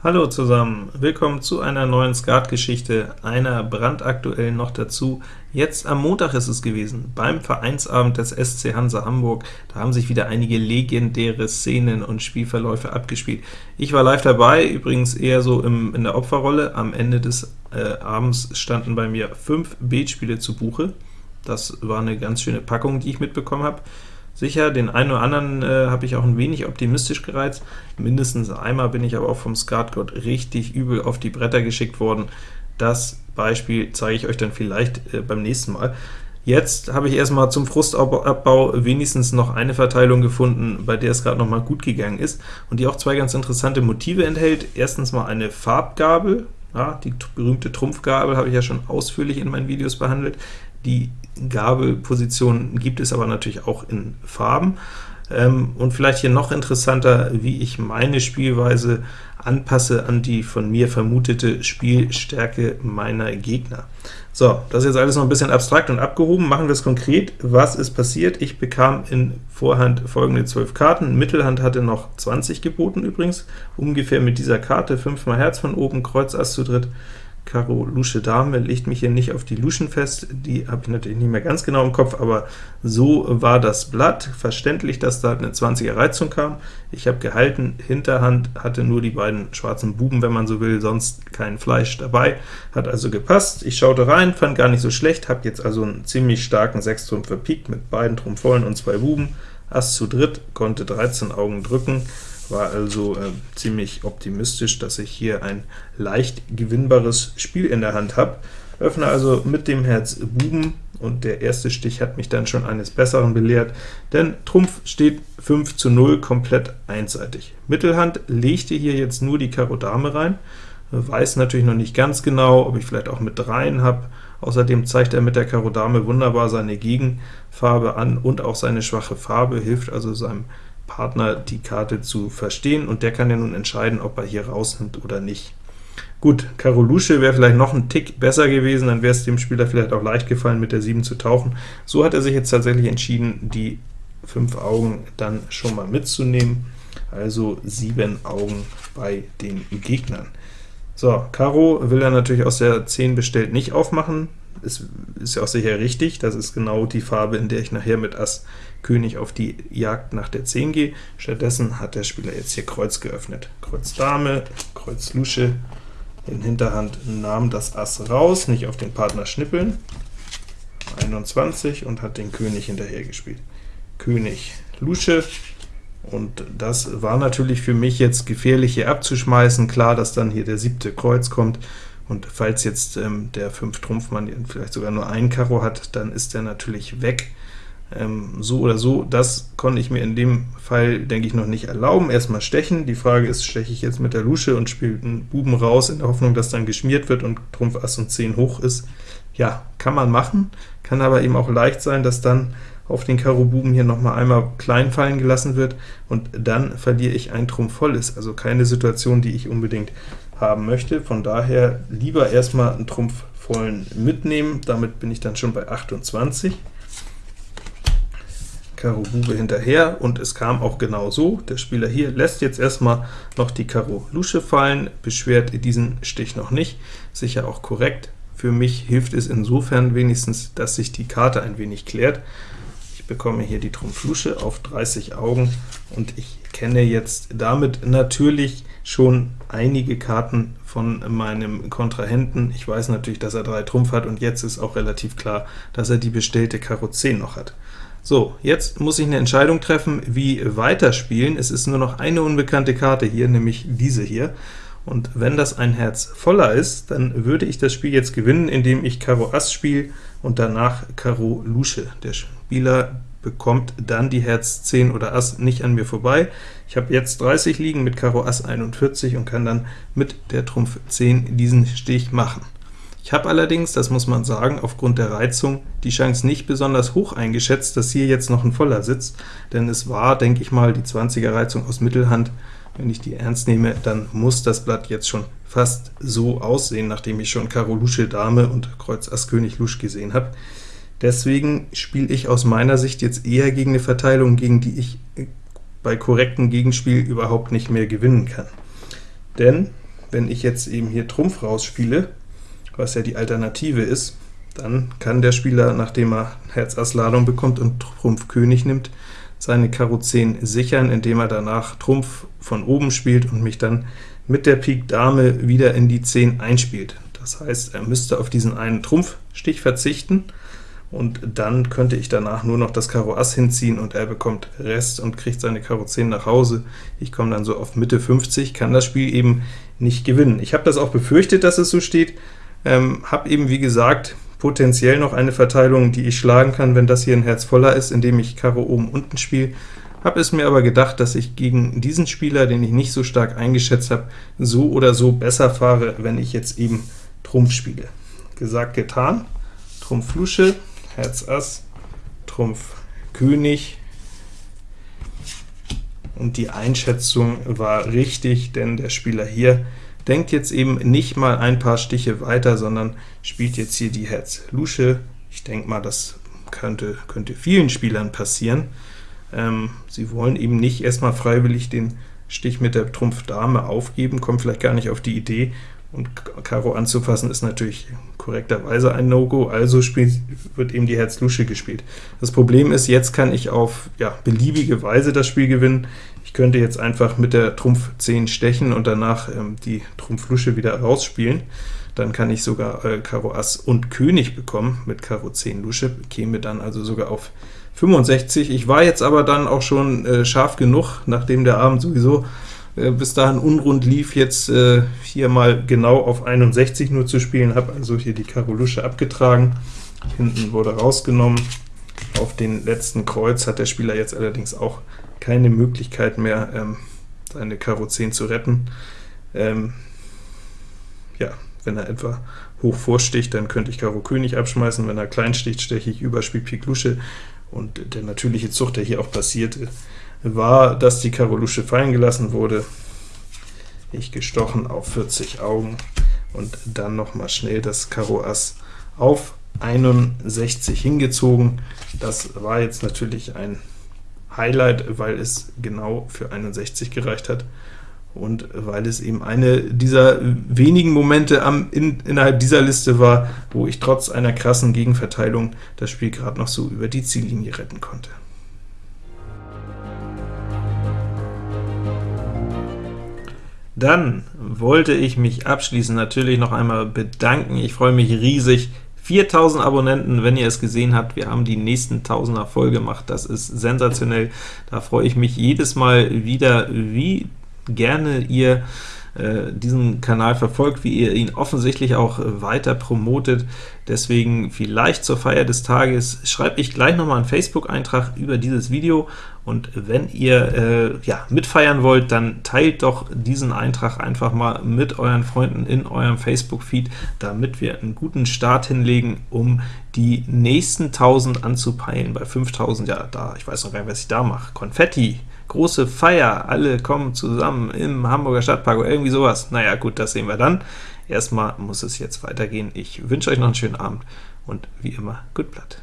Hallo zusammen, willkommen zu einer neuen Skatgeschichte, einer brandaktuell noch dazu. Jetzt am Montag ist es gewesen, beim Vereinsabend des SC Hansa Hamburg. Da haben sich wieder einige legendäre Szenen und Spielverläufe abgespielt. Ich war live dabei, übrigens eher so im, in der Opferrolle. Am Ende des äh, Abends standen bei mir fünf Beatspiele zu Buche. Das war eine ganz schöne Packung, die ich mitbekommen habe. Sicher, den einen oder anderen äh, habe ich auch ein wenig optimistisch gereizt. Mindestens einmal bin ich aber auch vom Skatgott richtig übel auf die Bretter geschickt worden. Das Beispiel zeige ich euch dann vielleicht äh, beim nächsten Mal. Jetzt habe ich erstmal zum Frustabbau wenigstens noch eine Verteilung gefunden, bei der es gerade noch mal gut gegangen ist, und die auch zwei ganz interessante Motive enthält. Erstens mal eine Farbgabel, ja, die berühmte Trumpfgabel habe ich ja schon ausführlich in meinen Videos behandelt. Die Gabelposition gibt es aber natürlich auch in Farben. Ähm, und vielleicht hier noch interessanter, wie ich meine Spielweise anpasse an die von mir vermutete Spielstärke meiner Gegner. So, das ist jetzt alles noch ein bisschen abstrakt und abgehoben. Machen wir es konkret. Was ist passiert? Ich bekam in Vorhand folgende 12 Karten. Mittelhand hatte noch 20 geboten übrigens, ungefähr mit dieser Karte. 5 mal Herz von oben, Kreuz Ass zu dritt, Karo Lusche Dame, legt mich hier nicht auf die Luschen fest, die habe ich natürlich nicht mehr ganz genau im Kopf, aber so war das Blatt. Verständlich, dass da eine 20er Reizung kam. Ich habe gehalten, Hinterhand hatte nur die beiden schwarzen Buben, wenn man so will, sonst kein Fleisch dabei, hat also gepasst. Ich schaute rein, fand gar nicht so schlecht, habe jetzt also einen ziemlich starken Sechstrumpf verpiekt mit beiden Trumpf vollen und zwei Buben. Ass zu dritt, konnte 13 Augen drücken, war also äh, ziemlich optimistisch, dass ich hier ein leicht gewinnbares Spiel in der Hand habe. Öffne also mit dem Herz Buben, und der erste Stich hat mich dann schon eines Besseren belehrt, denn Trumpf steht 5 zu 0 komplett einseitig. Mittelhand legte hier jetzt nur die Karo Dame rein, weiß natürlich noch nicht ganz genau, ob ich vielleicht auch mit dreien habe. Außerdem zeigt er mit der Karo Dame wunderbar seine Gegenfarbe an und auch seine schwache Farbe, hilft also seinem Partner die Karte zu verstehen, und der kann ja nun entscheiden, ob er hier rausnimmt oder nicht. Gut, Karo Lusche wäre vielleicht noch ein Tick besser gewesen, dann wäre es dem Spieler vielleicht auch leicht gefallen, mit der 7 zu tauchen. So hat er sich jetzt tatsächlich entschieden, die 5 Augen dann schon mal mitzunehmen, also 7 Augen bei den Gegnern. So, Karo will er natürlich aus der 10 bestellt nicht aufmachen, ist, ist ja auch sicher richtig, das ist genau die Farbe, in der ich nachher mit Ass König auf die Jagd nach der 10 gehe. Stattdessen hat der Spieler jetzt hier Kreuz geöffnet. Kreuz Dame, Kreuz Lusche, in Hinterhand nahm das Ass raus, nicht auf den Partner schnippeln, 21 und hat den König hinterher gespielt. König Lusche, und das war natürlich für mich jetzt gefährlich hier abzuschmeißen. Klar, dass dann hier der siebte Kreuz kommt, und falls jetzt ähm, der 5-Trumpfmann vielleicht sogar nur ein Karo hat, dann ist er natürlich weg. Ähm, so oder so, das konnte ich mir in dem Fall, denke ich, noch nicht erlauben. Erstmal stechen. Die Frage ist, steche ich jetzt mit der Lusche und spiele einen Buben raus, in der Hoffnung, dass dann geschmiert wird und Trumpf Ass und 10 hoch ist. Ja, kann man machen, kann aber eben auch leicht sein, dass dann auf den Karo Buben hier noch mal einmal klein fallen gelassen wird, und dann verliere ich ein Trumpf volles, also keine Situation, die ich unbedingt haben möchte. Von daher lieber erstmal einen Trumpf vollen mitnehmen, damit bin ich dann schon bei 28. Karo Bube hinterher, und es kam auch genau so. Der Spieler hier lässt jetzt erstmal noch die Karo Lusche fallen, beschwert diesen Stich noch nicht, sicher auch korrekt. Für mich hilft es insofern wenigstens, dass sich die Karte ein wenig klärt. Ich bekomme hier die Trumpf Lusche auf 30 Augen, und ich kenne jetzt damit natürlich schon einige Karten von meinem Kontrahenten. Ich weiß natürlich, dass er 3 Trumpf hat, und jetzt ist auch relativ klar, dass er die bestellte Karo 10 noch hat. So, jetzt muss ich eine Entscheidung treffen, wie weiterspielen. Es ist nur noch eine unbekannte Karte hier, nämlich diese hier. Und wenn das ein Herz voller ist, dann würde ich das Spiel jetzt gewinnen, indem ich Karo Ass spiele und danach Karo Lusche. Der Spieler bekommt dann die Herz 10 oder Ass nicht an mir vorbei. Ich habe jetzt 30 liegen mit Karo Ass 41 und kann dann mit der Trumpf 10 diesen Stich machen. Ich habe allerdings, das muss man sagen, aufgrund der Reizung die Chance nicht besonders hoch eingeschätzt, dass hier jetzt noch ein Voller sitzt, denn es war, denke ich mal, die 20er Reizung aus Mittelhand. Wenn ich die ernst nehme, dann muss das Blatt jetzt schon fast so aussehen, nachdem ich schon Karo Lusche Dame und Kreuz Ass König Lusch gesehen habe. Deswegen spiele ich aus meiner Sicht jetzt eher gegen eine Verteilung, gegen die ich bei korrektem Gegenspiel überhaupt nicht mehr gewinnen kann. Denn wenn ich jetzt eben hier Trumpf rausspiele, was ja die Alternative ist, dann kann der Spieler, nachdem er Herz Ass Ladung bekommt und Trumpf König nimmt, seine Karo 10 sichern, indem er danach Trumpf von oben spielt und mich dann mit der Pik Dame wieder in die 10 einspielt. Das heißt, er müsste auf diesen einen Trumpfstich verzichten, und dann könnte ich danach nur noch das Karo Ass hinziehen, und er bekommt Rest und kriegt seine Karo 10 nach Hause. Ich komme dann so auf Mitte 50, kann das Spiel eben nicht gewinnen. Ich habe das auch befürchtet, dass es so steht, ähm, habe eben, wie gesagt, potenziell noch eine Verteilung, die ich schlagen kann, wenn das hier ein Herz voller ist, indem ich Karo oben unten spiele. Habe es mir aber gedacht, dass ich gegen diesen Spieler, den ich nicht so stark eingeschätzt habe, so oder so besser fahre, wenn ich jetzt eben Trumpf spiele. Gesagt, getan. Trumpf Lusche, Herz Ass, Trumpf König, und die Einschätzung war richtig, denn der Spieler hier denkt jetzt eben nicht mal ein paar Stiche weiter, sondern spielt jetzt hier die Herz Lusche. Ich denke mal, das könnte, könnte vielen Spielern passieren. Ähm, sie wollen eben nicht erstmal freiwillig den Stich mit der Trumpf Dame aufgeben, kommen vielleicht gar nicht auf die Idee, und Karo anzufassen ist natürlich korrekterweise ein No-Go, also spielt, wird eben die Herz-Lusche gespielt. Das Problem ist, jetzt kann ich auf ja, beliebige Weise das Spiel gewinnen. Ich könnte jetzt einfach mit der Trumpf 10 stechen und danach ähm, die Trumpf Lusche wieder rausspielen. Dann kann ich sogar äh, Karo Ass und König bekommen mit Karo 10 Lusche, käme dann also sogar auf 65. Ich war jetzt aber dann auch schon äh, scharf genug, nachdem der Abend sowieso äh, bis dahin unrund lief, jetzt äh, hier mal genau auf 61 nur zu spielen, habe also hier die Karo Lusche abgetragen, hinten wurde rausgenommen. Auf den letzten Kreuz hat der Spieler jetzt allerdings auch keine Möglichkeit mehr, ähm, seine Karo 10 zu retten. Ähm, ja, wenn er etwa hoch vorsticht, dann könnte ich Karo König abschmeißen, wenn er klein sticht, steche ich über, Spiel Pik Lusche, und der natürliche Zug, der hier auch passiert, war, dass die Karo Lusche fallen gelassen wurde. Ich gestochen auf 40 Augen und dann noch mal schnell das Karo Ass auf 61 hingezogen. Das war jetzt natürlich ein Highlight, weil es genau für 61 gereicht hat und weil es eben eine dieser wenigen Momente am, in, innerhalb dieser Liste war, wo ich trotz einer krassen Gegenverteilung das Spiel gerade noch so über die Ziellinie retten konnte. Dann wollte ich mich abschließend natürlich noch einmal bedanken. Ich freue mich riesig. 4000 Abonnenten, wenn ihr es gesehen habt, wir haben die nächsten Tausender voll gemacht, das ist sensationell, da freue ich mich jedes Mal wieder, wie gerne ihr diesen Kanal verfolgt, wie ihr ihn offensichtlich auch weiter promotet. Deswegen vielleicht zur Feier des Tages schreibe ich gleich nochmal einen Facebook-Eintrag über dieses Video, und wenn ihr äh, ja, mitfeiern wollt, dann teilt doch diesen Eintrag einfach mal mit euren Freunden in eurem Facebook-Feed, damit wir einen guten Start hinlegen, um die nächsten 1000 anzupeilen. Bei 5000, ja, da, ich weiß noch gar nicht, was ich da mache. Konfetti, große Feier, alle kommen zusammen im Hamburger Stadtpark oder irgendwie sowas. Naja, gut, das sehen wir dann. Erstmal muss es jetzt weitergehen. Ich wünsche euch noch einen schönen Abend und wie immer, gut Blatt.